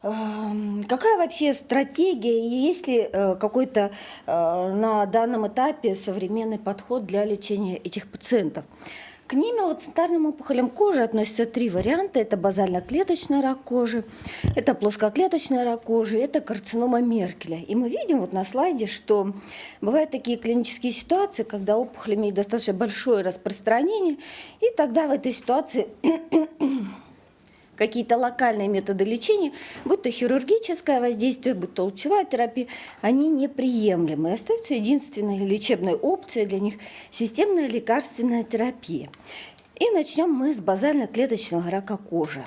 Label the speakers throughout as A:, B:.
A: Какая вообще стратегия, и есть ли э, какой-то э, на данном этапе современный подход для лечения этих пациентов? К немелоцитарным опухолям кожи относятся три варианта. Это базально-клеточный рак кожи, это плоскоклеточный рак кожи, это карцинома Меркеля. И мы видим вот на слайде, что бывают такие клинические ситуации, когда опухоль имеет достаточно большое распространение, и тогда в этой ситуации какие-то локальные методы лечения, будь то хирургическое воздействие, будь то лучевая терапия, они неприемлемы. Остается единственной лечебной опцией для них системная лекарственная терапия. И начнем мы с базально-клеточного рака кожи.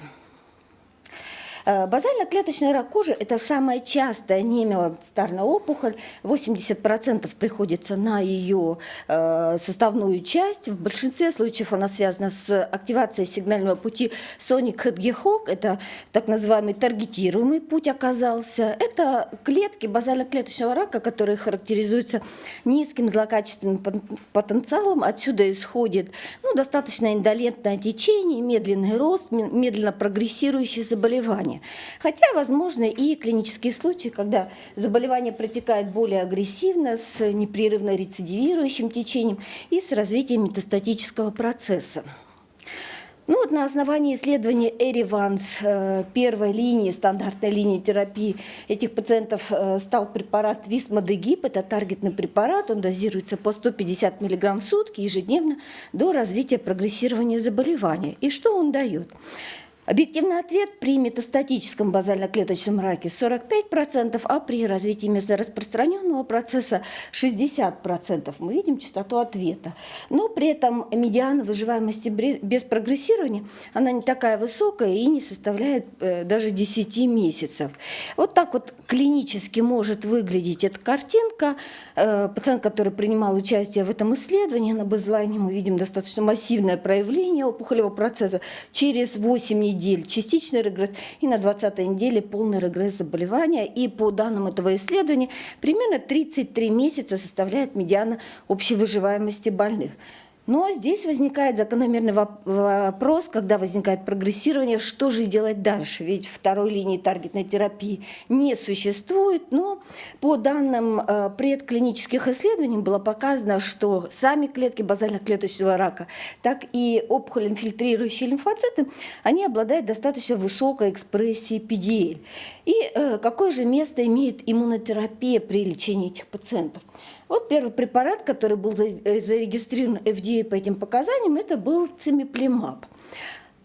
A: Э, базально-клеточный рак кожи – это самая частая немелоцитарная опухоль. 80% приходится на ее э, составную часть. В большинстве случаев она связана с активацией сигнального пути соник хедгехок. Это так называемый таргетируемый путь оказался. Это клетки базально-клеточного рака, которые характеризуются низким злокачественным потенциалом. Отсюда исходит ну, достаточно индолентное течение, медленный рост, медленно прогрессирующие заболевания заболевания. Хотя, возможно, и клинические случаи, когда заболевание протекает более агрессивно, с непрерывно рецидивирующим течением и с развитием метастатического процесса. Ну вот на основании исследования Эриванс первой линии, стандартной линии терапии этих пациентов э, стал препарат Висмодегип. Это таргетный препарат, он дозируется по 150 мг в сутки ежедневно до развития прогрессирования заболевания. И что он дает? Объективный ответ при метастатическом базально-клеточном раке 45%, а при развитии местораспространенного процесса 60%. Мы видим частоту ответа. Но при этом медиана выживаемости без прогрессирования, она не такая высокая и не составляет э, даже 10 месяцев. Вот так вот клинически может выглядеть эта картинка. Э, пациент, который принимал участие в этом исследовании, на базлайне мы видим достаточно массивное проявление опухолевого процесса через 8 недель недель частичный регресс и на 20 неделе полный регресс заболевания. И по данным этого исследования примерно 33 месяца составляет медиана общей выживаемости больных. Но здесь возникает закономерный вопрос, когда возникает прогрессирование, что же делать дальше? Ведь второй линии таргетной терапии не существует, но по данным э, предклинических исследований было показано, что сами клетки базально-клеточного рака, так и опухоль инфильтрирующие лимфоциты, они обладают достаточно высокой экспрессией PDL. И э, какое же место имеет иммунотерапия при лечении этих пациентов? Вот первый препарат, который был зарегистрирован FDA по этим показаниям, это был цимиплимаб.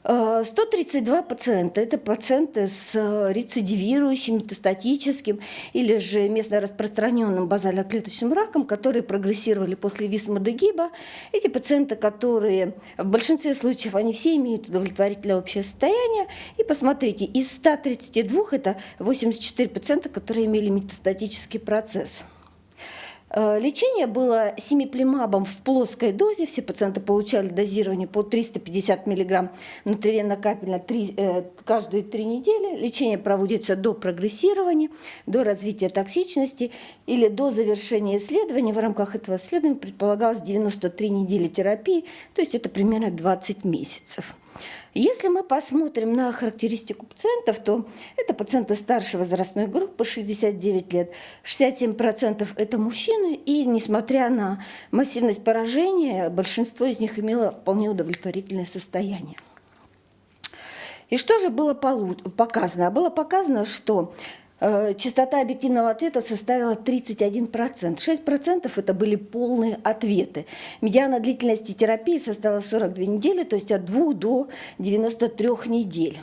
A: 132 пациента – это пациенты с рецидивирующим, метастатическим или же местно распространенным базально-клеточным раком, которые прогрессировали после висмодегиба. Эти пациенты, которые в большинстве случаев, они все имеют удовлетворительное общее состояние. И посмотрите, из 132 это 84 пациента, которые имели метастатический процесс. Э, лечение было семиплимабом в плоской дозе. Все пациенты получали дозирование по 350 мг внутривенно-капельно э, каждые три недели. Лечение проводится до прогрессирования, до развития токсичности или до завершения исследования. В рамках этого исследования предполагалось 93 недели терапии, то есть это примерно 20 месяцев. Если мы посмотрим на характеристику пациентов, то это пациенты старшей возрастной группы, 69 лет, 67% это мужчины, и несмотря на массивность поражения, большинство из них имело вполне удовлетворительное состояние. И что же было показано? Было показано, что частота объективного ответа составила 31%. 6% это были полные ответы. Медиана длительности терапии составила 42 недели, то есть от 2 до 93 недель.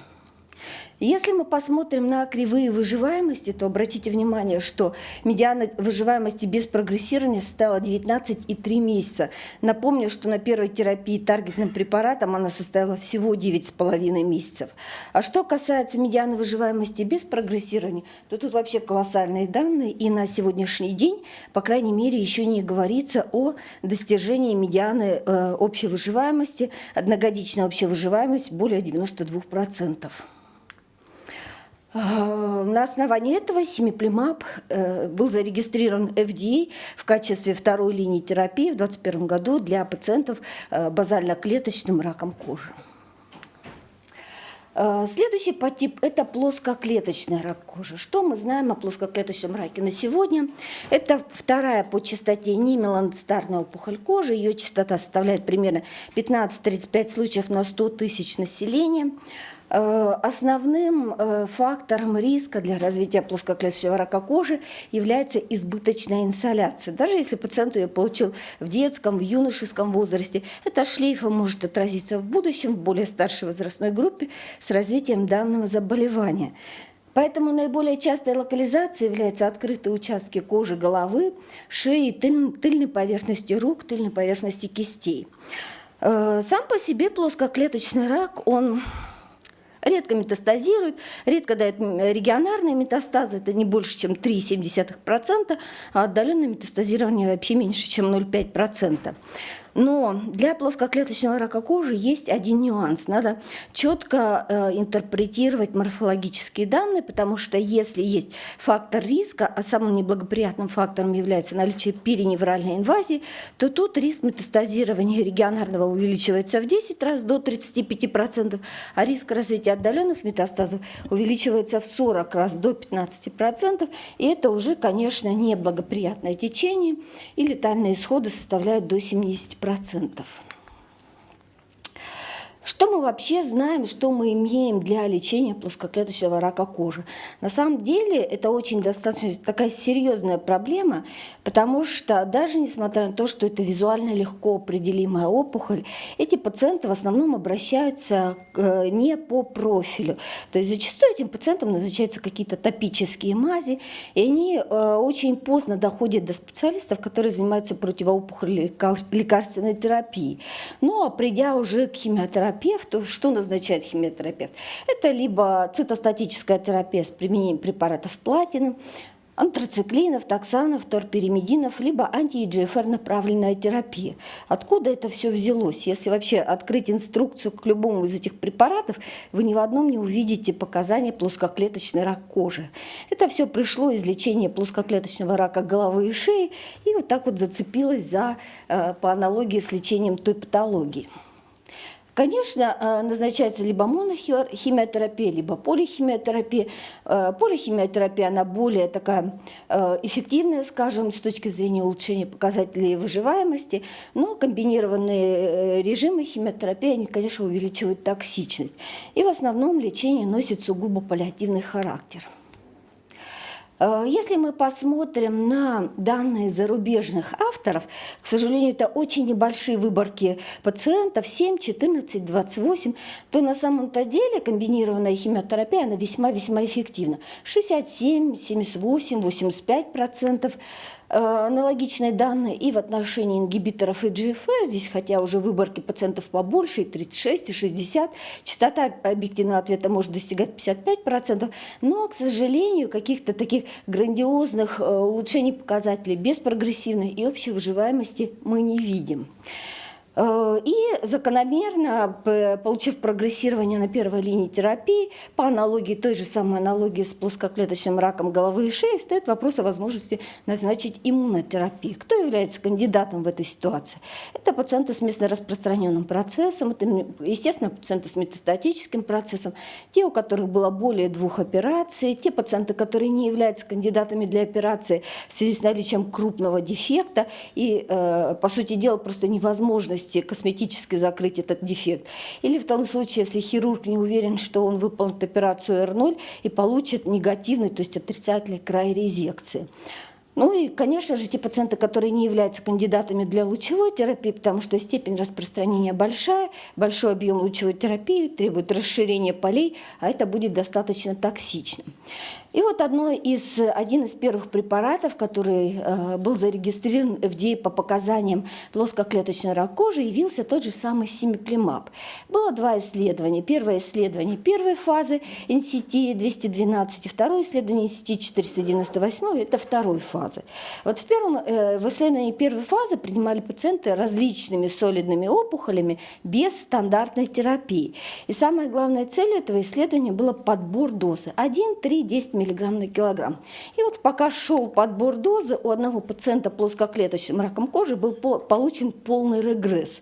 A: Если мы посмотрим на кривые выживаемости, то обратите внимание, что медиана выживаемости без прогрессирования составила 19,3 месяца. Напомню, что на первой терапии таргетным препаратом она составила всего 9,5 месяцев. А что касается медианы выживаемости без прогрессирования, то тут вообще колоссальные данные. И на сегодняшний день, по крайней мере, еще не говорится о достижении медианы э, общей выживаемости, одногодичная общая выживаемость более 92%. А, на основании этого семиплимаб э, был зарегистрирован FDA в качестве второй линии терапии в 2021 году для пациентов э, базально-клеточным раком кожи. Э, следующий подтип – это плоскоклеточный рак кожи. Что мы знаем о плоскоклеточном раке на сегодня? Это вторая по частоте немеланоцитарная опухоль кожи. Ее частота составляет примерно 15-35 случаев на 100 тысяч населения. Э, основным э, фактором риска для развития плоскоклеточного рака кожи является избыточная инсоляция. Даже если пациент ее получил в детском, в юношеском возрасте, это шлейфом может отразиться в будущем в более старшей возрастной группе с развитием данного заболевания. Поэтому наиболее частой локализацией являются открытые участки кожи головы, шеи, тыльной поверхности рук, тыльной поверхности кистей. Э, сам по себе плоскоклеточный рак, он редко метастазирует, редко дает регионарные метастазы, это не больше, чем 3,7%, а отдаленное метастазирование вообще меньше, чем 0,5%. Но для плоскоклеточного рака кожи есть один нюанс. Надо четко э, интерпретировать морфологические данные, потому что если есть фактор риска, а самым неблагоприятным фактором является наличие периневральной инвазии, то тут риск метастазирования регионарного увеличивается в 10 раз до 35%, а риск развития отдаленных метастазов увеличивается в 40 раз до 15%. И это уже, конечно, неблагоприятное течение, и летальные исходы составляют до 70%. 10%. Что мы вообще знаем, что мы имеем для лечения плоскоклеточного рака кожи? На самом деле это очень достаточно такая серьезная проблема, потому что даже несмотря на то, что это визуально легко определимая опухоль, эти пациенты в основном обращаются э, не по профилю. То есть зачастую этим пациентам назначаются какие-то топические мази, и они э, очень поздно доходят до специалистов, которые занимаются противоопухолевой лекарственной терапией. Ну а придя уже к химиотерапии, химиотерапевту. Что назначает химиотерапевт? Это либо цитостатическая терапия с применением препаратов платины, антрациклинов, токсанов, торпиримидинов, либо анти-EGFR направленная терапия. Откуда это все взялось? Если вообще открыть инструкцию к любому из этих препаратов, вы ни в одном не увидите показания плоскоклеточный рак кожи. Это все пришло из лечения плоскоклеточного рака головы и шеи и вот так вот зацепилось за, э, по аналогии с лечением той патологии. Конечно, э, назначается либо монохимиотерапия, либо полихимиотерапия. Э, полихимиотерапия, она более такая э, эффективная, скажем, с точки зрения улучшения показателей выживаемости, но комбинированные режимы химиотерапии, они, конечно, увеличивают токсичность. И в основном лечение носит сугубо паллиативный характер. Э, если мы посмотрим на данные зарубежных авторов, к сожалению, это очень небольшие выборки пациентов, 7, 14, 28, то на самом-то деле комбинированная химиотерапия, она весьма-весьма эффективна. 67, 78, 85 процентов аналогичные данные и в отношении ингибиторов EGFR, здесь хотя уже выборки пациентов побольше, и 36, и 60, частота объективного ответа может достигать 55%, но, к сожалению, каких-то таких грандиозных э, улучшений показателей без прогрессивной и общей выживаемости мы не видим. Э, и закономерно, получив прогрессирование на первой линии терапии, по аналогии, той же самой аналогии с плоскоклеточным раком головы и шеи, стоит вопрос о возможности назначить иммунотерапию. Кто является кандидатом в этой ситуации? Это пациенты с местно распространенным процессом, это, естественно, пациенты с метастатическим процессом, те, у которых было более двух операций, те пациенты, которые не являются кандидатами для операции в связи с наличием крупного дефекта, и, э, по сути дела, просто невозможность возможности косметически закрыть этот дефект. Или в том случае, если хирург не уверен, что он выполнит операцию R0 и получит негативный, то есть отрицательный край резекции. Ну и, конечно же, те пациенты, которые не являются кандидатами для лучевой терапии, потому что степень распространения большая, большой объем лучевой терапии требует расширения полей, а это будет достаточно токсичным. И вот одно из, один из первых препаратов, который э, был зарегистрирован FDA по показаниям плоскоклеточной рак кожи, явился тот же самый симиплимаб. Было два исследования. Первое исследование первой фазы NCT-212 и второе исследование NCT-498 – это второй фазы. Вот в, первом, э, в исследовании первой фазы принимали пациенты различными солидными опухолями без стандартной терапии. И самая главная цель этого исследования была подбор дозы – 1, 3, 10 мг мг на килограмм. И вот пока шел подбор дозы, у одного пациента плоскоклеточным раком кожи был получен полный регресс.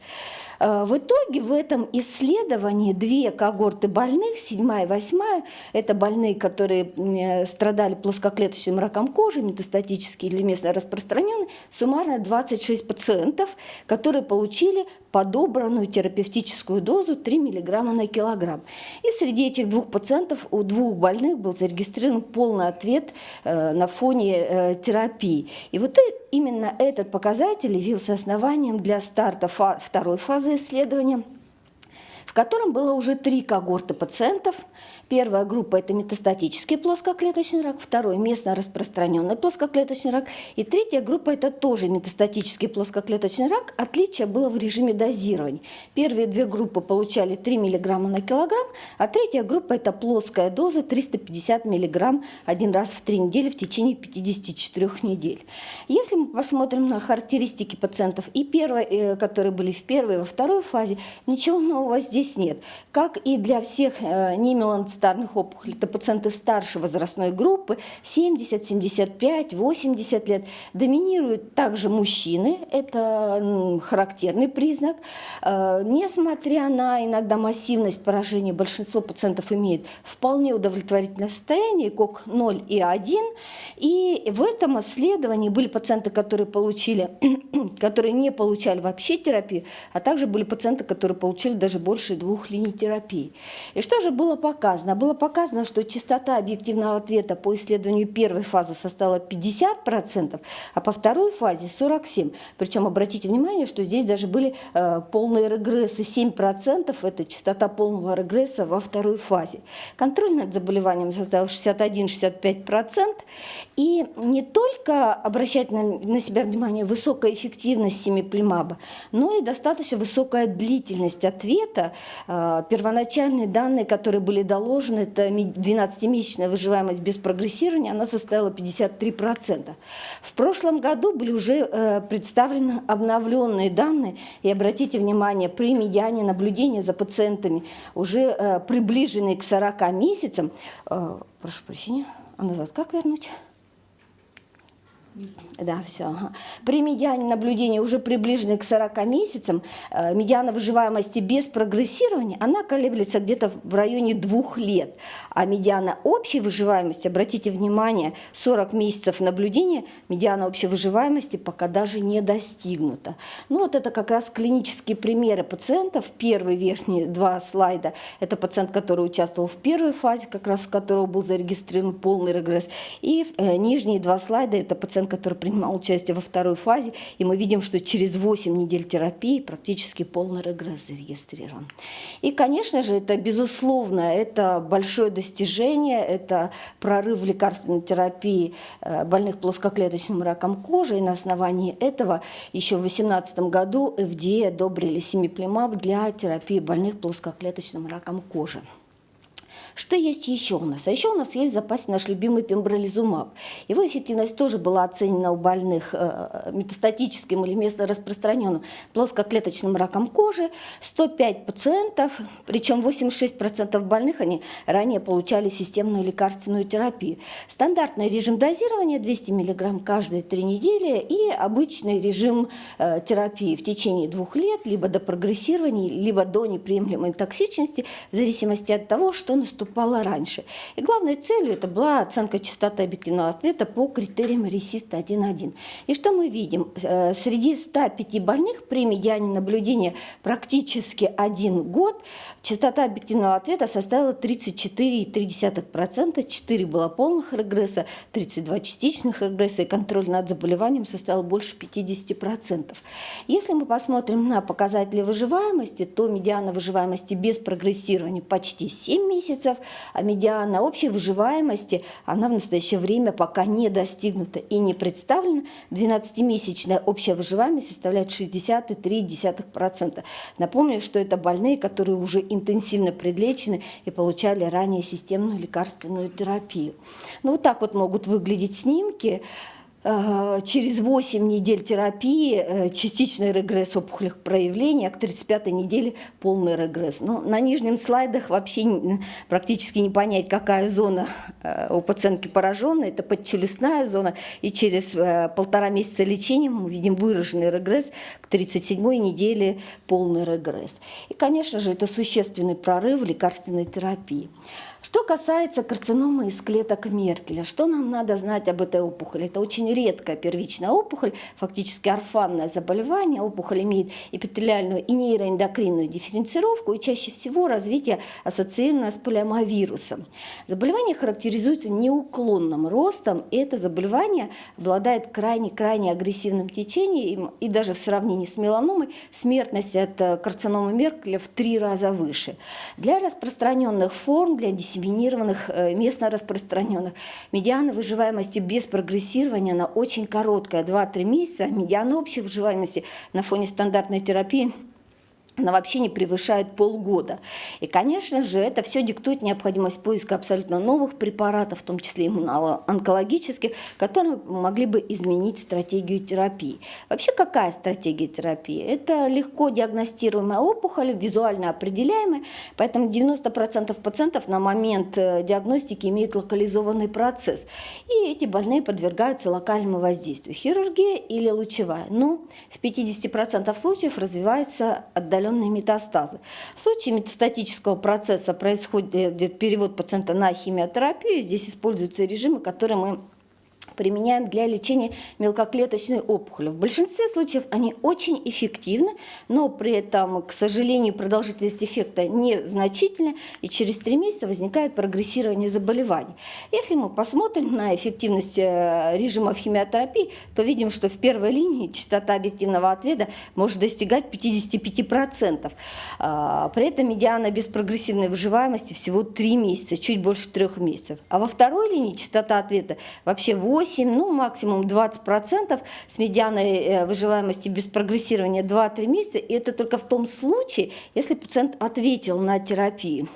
A: Э, в итоге в этом исследовании две когорты больных, седьмая и восьмая, это больные, которые э, страдали плоскоклеточным раком кожи, метастатический или местно распространенный, суммарно 26 пациентов, которые получили подобранную терапевтическую дозу 3 мг на килограмм. И среди этих двух пациентов у двух больных был зарегистрирован полный ответ э, на фоне терапии. И вот именно этот показатель явился основанием для старта второй фазы исследования, в котором было уже три когорты пациентов – Первая группа – это метастатический плоскоклеточный рак, второй – местно распространенный плоскоклеточный рак, и третья группа – это тоже метастатический плоскоклеточный рак. Отличие было в режиме дозирования. Первые две группы получали 3 мг на килограмм, а третья группа – это плоская доза 350 мг один раз в три недели в течение 54 недель. Если мы посмотрим на характеристики пациентов, и первой, э, которые были в первой и во второй фазе, ничего нового здесь нет. Как и для всех э, немеланцитарных старных опухолей. Это пациенты старшей возрастной группы, 70, 75, 80 лет. Доминируют также мужчины, это характерный признак. Э, несмотря на иногда массивность поражения, большинство пациентов имеет вполне удовлетворительное состояние, КОК 0 и 1. И в этом исследовании были пациенты, которые получили, которые не получали вообще терапию, а также были пациенты, которые получили даже больше двух линий терапии. И что же было показано? Показано? Было показано, что частота объективного ответа по исследованию первой фазы составила 50%, а по второй фазе 47%. Причем обратите внимание, что здесь даже были э, полные регрессы. 7% это частота полного регресса во второй фазе. Контроль над заболеванием составил 61-65%. И не только обращать на, на себя внимание высокая эффективность семиплимаба, но и достаточно высокая длительность ответа. Э, первоначальные данные, которые были доложены, положено, это 12-месячная выживаемость без прогрессирования, она составила 53%. В прошлом году были уже э, представлены обновленные данные, и обратите внимание, при медиане наблюдения за пациентами, уже э, приближенные к 40 месяцам, э, прошу прощения, а назад как вернуть? Да, все. При медиане наблюдения уже приближенной к 40 месяцам, э, медиана выживаемости без прогрессирования, она колеблется где-то в районе двух лет. А медиана общей выживаемости, обратите внимание, 40 месяцев наблюдения, медиана общей выживаемости пока даже не достигнута. Ну вот это как раз клинические примеры пациентов. Первые верхние два слайда – это пациент, который участвовал в первой фазе, как раз у которого был зарегистрирован полный регресс. И э, нижние два слайда – это пациент пациент, который принимал участие во второй фазе, и мы видим, что через 8 недель терапии практически полный регресс зарегистрирован. И, конечно же, это безусловно, это большое достижение, это прорыв лекарственной терапии э, больных плоскоклеточным раком кожи, и на основании этого еще в 2018 году FDA одобрили семиплимаб для терапии больных плоскоклеточным раком кожи. Что есть еще у нас? А еще у нас есть в запасе наш любимый пембролизумаб. Его эффективность тоже была оценена у больных э, метастатическим или местно распространенным плоскоклеточным раком кожи. 105 пациентов, причем 86% больных они ранее получали системную лекарственную терапию. Стандартный режим дозирования 200 мг каждые три недели и обычный режим э, терапии в течение двух лет, либо до прогрессирования, либо до неприемлемой токсичности, в зависимости от того, что наступает наступала раньше. И главной целью это была оценка частоты объективного ответа по критериям ресиста 1.1. И что мы видим? Э, среди 105 больных при медиане наблюдения практически один год частота объективного ответа составила 34,3%, 4 было полных регресса, 32 частичных регресса, и контроль над заболеванием составил больше 50%. Если мы посмотрим на показатели выживаемости, то медиана выживаемости без прогрессирования почти 7 месяцев, месяцев, а медиана общей выживаемости, она в настоящее время пока не достигнута и не представлена. 12-месячная общая выживаемость составляет 60,3%. Напомню, что это больные, которые уже интенсивно предлечены и получали ранее системную лекарственную терапию. Ну вот так вот могут выглядеть снимки. Э, через 8 недель терапии э, частичный регресс опухолевых проявлений, а к 35 неделе полный регресс. Но на нижнем слайдах вообще практически не понять, какая зона э, у пациентки пораженной, это подчелюстная зона, и через полтора месяца лечения мы видим выраженный регресс к 37-й неделе полный регресс. И, конечно же, это существенный прорыв лекарственной терапии. Что касается карциномы из клеток Меркеля, что нам надо знать об этой опухоли? Это очень редкая первичная опухоль, фактически орфанное заболевание. Опухоль имеет эпителиальную и нейроэндокринную дифференцировку и чаще всего развитие ассоциированное с полиомовирусом. Заболевание характеризуется неуклонным ростом, и это заболевание обладает крайне-крайне агрессивным течением, и даже в сравнении с меланомой смертность от карциномы Меркеля в три раза выше. Для распространенных форм, для диссеминированных, э, местно распространенных. Медиана выживаемости без прогрессирования, она очень короткая, 2-3 месяца. Медиана общей выживаемости на фоне стандартной терапии она вообще не превышает полгода. И, конечно же, это все диктует необходимость поиска абсолютно новых препаратов, в том числе иммуноонкологических, которые могли бы изменить стратегию терапии. Вообще, какая стратегия терапии? Это легко диагностируемая опухоль, визуально определяемая, поэтому 90% пациентов на момент э, диагностики имеют локализованный процесс. И эти больные подвергаются локальному воздействию. Хирургия или лучевая. Но в 50% случаев развивается отдаленная отдаленные метастазы. В случае метастатического процесса происходит перевод пациента на химиотерапию. Здесь используются режимы, которые мы применяем для лечения мелкоклеточной опухоли. В большинстве случаев они очень эффективны, но при этом, к сожалению, продолжительность эффекта незначительна, и через три месяца возникает прогрессирование заболеваний. Если мы посмотрим на эффективность э, режимов химиотерапии, то видим, что в первой линии частота объективного ответа может достигать 55%. А, при этом медиана беспрогрессивной выживаемости всего 3 месяца, чуть больше 3 месяцев. А во второй линии частота ответа вообще 8 8, ну максимум 20% с медианой э, выживаемости без прогрессирования 2-3 месяца. И это только в том случае, если пациент ответил на терапию.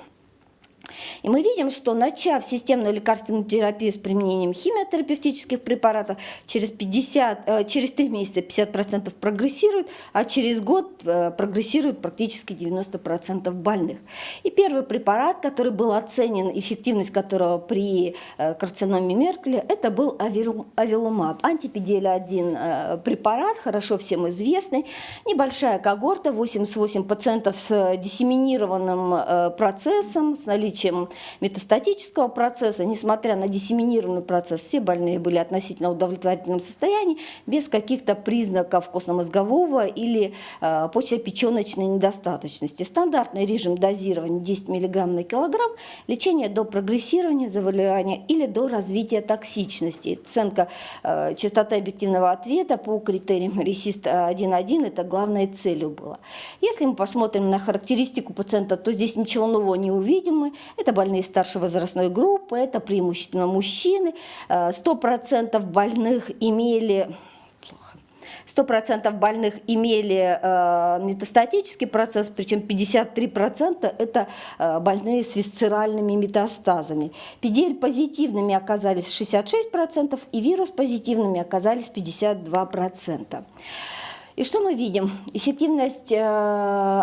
A: И мы видим, что начав системную лекарственную терапию с применением химиотерапевтических препаратов, через, 50, э, через 3 месяца 50% прогрессируют, а через год э, прогрессируют практически 90% больных. И первый препарат, который был оценен, эффективность которого при э, карциноме Меркеля, это был авилумаб, антипедиэль-1 препарат, хорошо всем известный, небольшая когорта, 88% с диссеминированным процессом, с наличием наличием метастатического процесса, несмотря на диссеминированный процесс, все больные были относительно удовлетворительном состоянии, без каких-то признаков костно-мозгового или э, почвопеченочной недостаточности. Стандартный режим дозирования 10 мг на килограмм, лечение до прогрессирования заболевания или до развития токсичности. Оценка э, частоты объективного ответа по критериям RESIST 1.1 это главной целью было. Если мы посмотрим на характеристику пациента, то здесь ничего нового не увидим мы. Это больные старшей возрастной группы, это преимущественно мужчины. 100% э, больных имели 100% больных имели э, метастатический процесс, причем 53% это э, больные с висцеральными метастазами. PDL позитивными оказались 66% и вирус позитивными оказались 52%. И что мы видим? Эффективность э,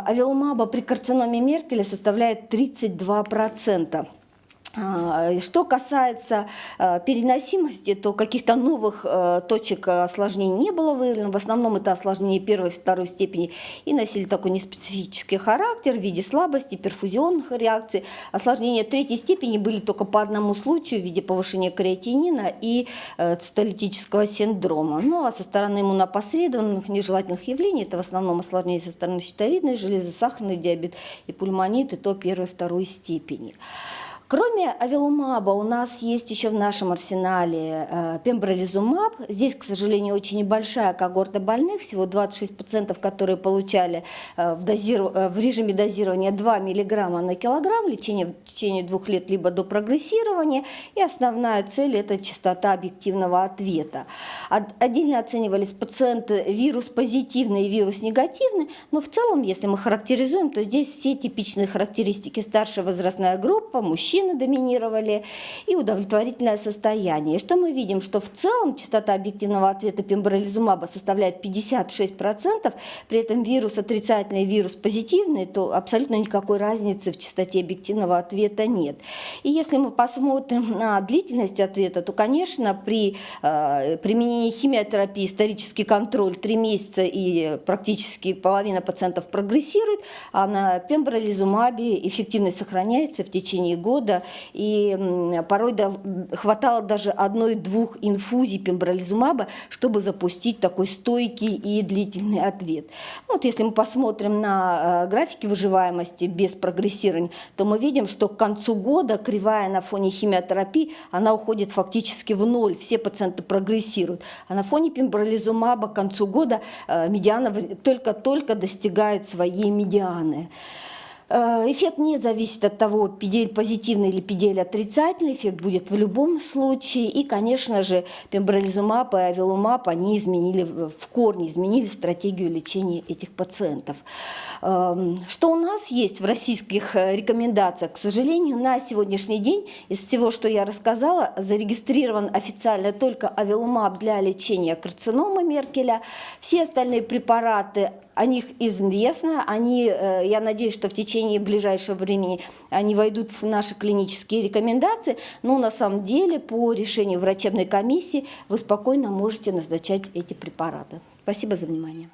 A: авилумаба при карциноме Меркеля составляет 32%. А, что касается э, переносимости, то каких-то новых э, точек осложнений не было выявлено. В основном это осложнения первой и второй степени и носили такой неспецифический характер в виде слабости, перфузионных реакций. Осложнения третьей степени были только по одному случаю в виде повышения креатинина и цитолитического синдрома. Ну а со стороны иммунопосредованных нежелательных явлений, это в основном осложнения со стороны щитовидной железы, сахарный диабет и пульмонит, и то первой и второй степени. Кроме авилумаба у нас есть еще в нашем арсенале э, пембролизумаб. Здесь, к сожалению, очень небольшая когорта больных, всего 26%, которые получали э, в, дозиру... Э, в режиме дозирования 2 мг на килограмм, лечение в течение двух лет либо до прогрессирования. И основная цель – это частота объективного ответа. Отдельно оценивались пациенты вирус-позитивный и вирус-негативный, но в целом, если мы характеризуем, то здесь все типичные характеристики. Старшая возрастная группа, мужчины, доминировали и удовлетворительное состояние. И что мы видим? Что в целом частота объективного ответа пембролизумаба составляет 56%, при этом вирус отрицательный, вирус позитивный, то абсолютно никакой разницы в частоте объективного ответа нет. И если мы посмотрим на длительность ответа, то, конечно, при э, применении химиотерапии исторический контроль 3 месяца и практически половина пациентов прогрессирует, а на пембролизумабе эффективность сохраняется в течение года, и порой хватало даже одной-двух инфузий пембролизумаба, чтобы запустить такой стойкий и длительный ответ. Вот если мы посмотрим на э, графики выживаемости без прогрессирования, то мы видим, что к концу года кривая на фоне химиотерапии, она уходит фактически в ноль, все пациенты прогрессируют. А на фоне пембролизумаба к концу года э, медиана только-только достигает своей медианы. Э, эффект не зависит от того, педель позитивный или педель отрицательный, эффект будет в любом случае. И, конечно же, пембролизумаб и авилумаб, они изменили, в корне изменили стратегию лечения этих пациентов. Эм, что у нас есть в российских э, рекомендациях? К сожалению, на сегодняшний день из всего, что я рассказала, зарегистрирован официально только авилумаб для лечения карциномы Меркеля. Все остальные препараты о них известно, они, э, я надеюсь, что в течение ближайшего времени они войдут в наши клинические рекомендации, но на самом деле по решению врачебной комиссии вы спокойно можете назначать эти препараты. Спасибо за внимание.